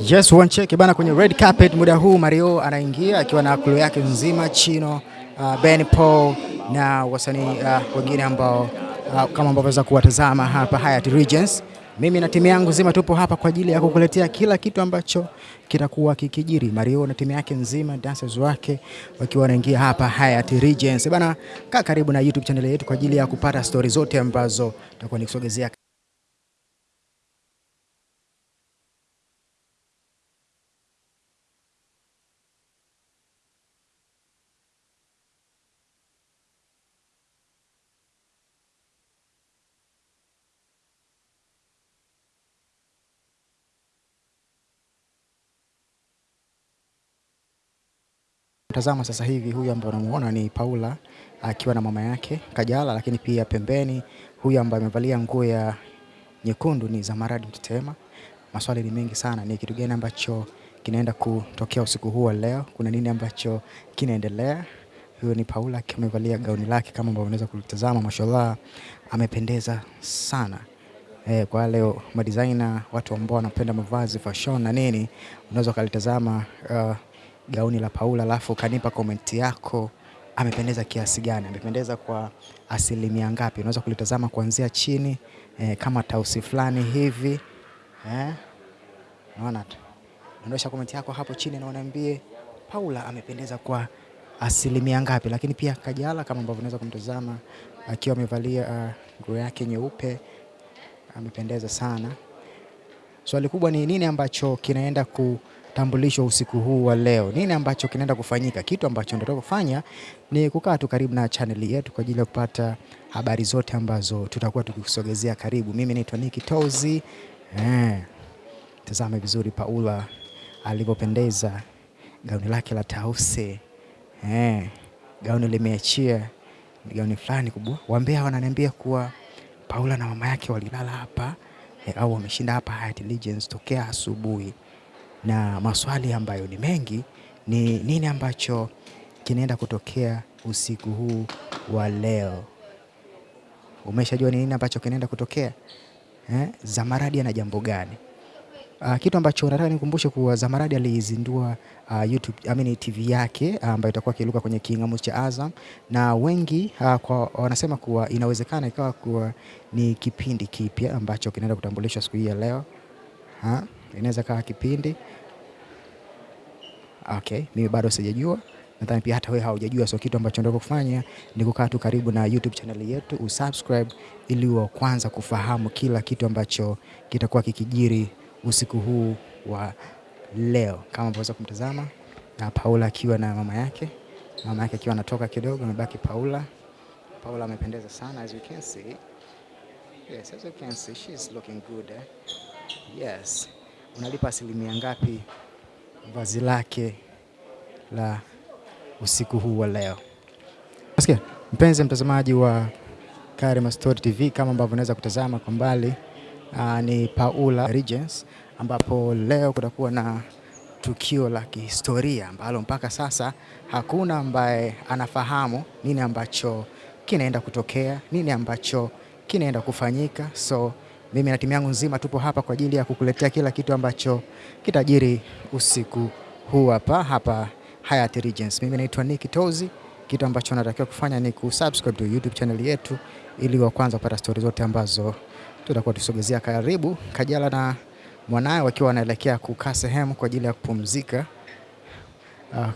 Yes, one check bana kwenye red carpet muda huu Mario anaingia akiwa na crew yake nzima Chino, uh, Ben Paul na wasanii uh, wengine ambao uh, kama ambavyo waweza kuwatazama hapa Hyatt Regency. Mimi na timu yangu nzima tupo hapa kwa ajili ya kukuletea kila kitu ambacho kitakuwa kikijiri. Mario na timu yake nzima, dancers wake wakiwa wanaingia hapa Hyatt Regency. Bana, kaa karibu na YouTube channel yetu kwa ajili ya kupata stori zote ambazo tutakuwa nikusogezea Tazama sasa hivi huyu ambaye unamuona ni Paula akiwa na mama yake Kajala, lakini pia pembeni huyu ambaye amevalia nguo ya nyekundu ni Zamaradi Mtetema. Maswali ni mengi sana, ni kitu gani ambacho kinaenda kutokea usiku huu wa leo? Kuna nini ambacho kinaendelea? Huyo ni Paula akiwa amevalia gauni lake kama ambavyo unaweza kulitazama, mashallah amependeza sana. E, kwa leo madesigner, watu ambao wanapenda mavazi fashion na nini, unaweza ukalitazama uh, gauni la Paula alafu kanipa komenti yako, amependeza kiasi gani, amependeza kwa asilimia ngapi? Unaweza kulitazama kuanzia chini eh, kama tausi fulani hivi eh, naona komenti yako hapo chini na uniambie Paula amependeza kwa asilimia ngapi. Lakini pia Kajala kama ambavyo unaweza kumtazama akiwa amevalia uh, nguo yake nyeupe amependeza sana. Swali kubwa ni nini ambacho kinaenda kutambulishwa usiku huu wa leo? Nini ambacho kinaenda kufanyika? Kitu ambacho ndio kufanya ni kukaa tu karibu na chaneli yetu kwa ajili ya kupata habari zote ambazo tutakuwa tukikusogezea karibu. Mimi naitwa Nicky Tozi. Eh, tazame vizuri Paula alivyopendeza, gauni lake la tausi eh, gauni limeachia, ni gauni fulani kubwa. Wambea wananiambia kuwa Paula na mama yake walilala hapa eh, au wameshinda hapa Hyatt Regency tokea asubuhi, na maswali ambayo ni mengi ni nini ambacho kinaenda kutokea usiku huu wa leo. Umeshajua ni nini ambacho kinaenda kutokea eh? Zamaradi ana jambo gani? Uh, kitu ambacho nataka nikumbushe kuwa Zamaradi alizindua uh, YouTube, I mean TV yake ambayo itakuwa kiluka kwenye kingamuzi cha Azam na wengi uh, kwa, wanasema kuwa inawezekana ikawa kuwa ni kipindi kipya ambacho kinaenda kutambulishwa siku hii ya leo. Ha? Inaweza kawa kipindi okay, mimi bado sijajua, nadhani pia hata wewe haujajua. So kitu ambacho ndio kufanya ni kukaa tu karibu na YouTube channel yetu, usubscribe ili uwe kwanza kufahamu kila kitu ambacho kitakuwa kikijiri usiku huu wa leo, kama unaweza kumtazama na Paula akiwa na mama yake, mama yake akiwa anatoka kidogo, amebaki Paula. Paula amependeza sana as you can see. Yes, as you can see, she is looking good eh? Yes. Unalipa asilimia ngapi vazi lake la usiku huu wa leo? Sikia, mpenzi mtazamaji wa Karima Story TV, kama ambavyo unaweza kutazama kwa mbali Uh, ni Paula Regency ambapo leo kutakuwa na tukio la kihistoria ambalo mpaka sasa hakuna ambaye anafahamu nini ambacho kinaenda kutokea, nini ambacho kinaenda kufanyika. So mimi na timu yangu nzima tupo hapa kwa ajili ya kukuletea kila kitu ambacho kitajiri usiku huu hapa hapa Hyatt Regency. Mimi naitwa Nicky Tozi. Kitu ambacho natakiwa kufanya ni kusubscribe to YouTube channel yetu ili wa kwanza kupata stori zote ambazo tutakuwa tusogezea karibu. Kajala na mwanaye wakiwa wanaelekea kukaa sehemu kwa ajili ya kupumzika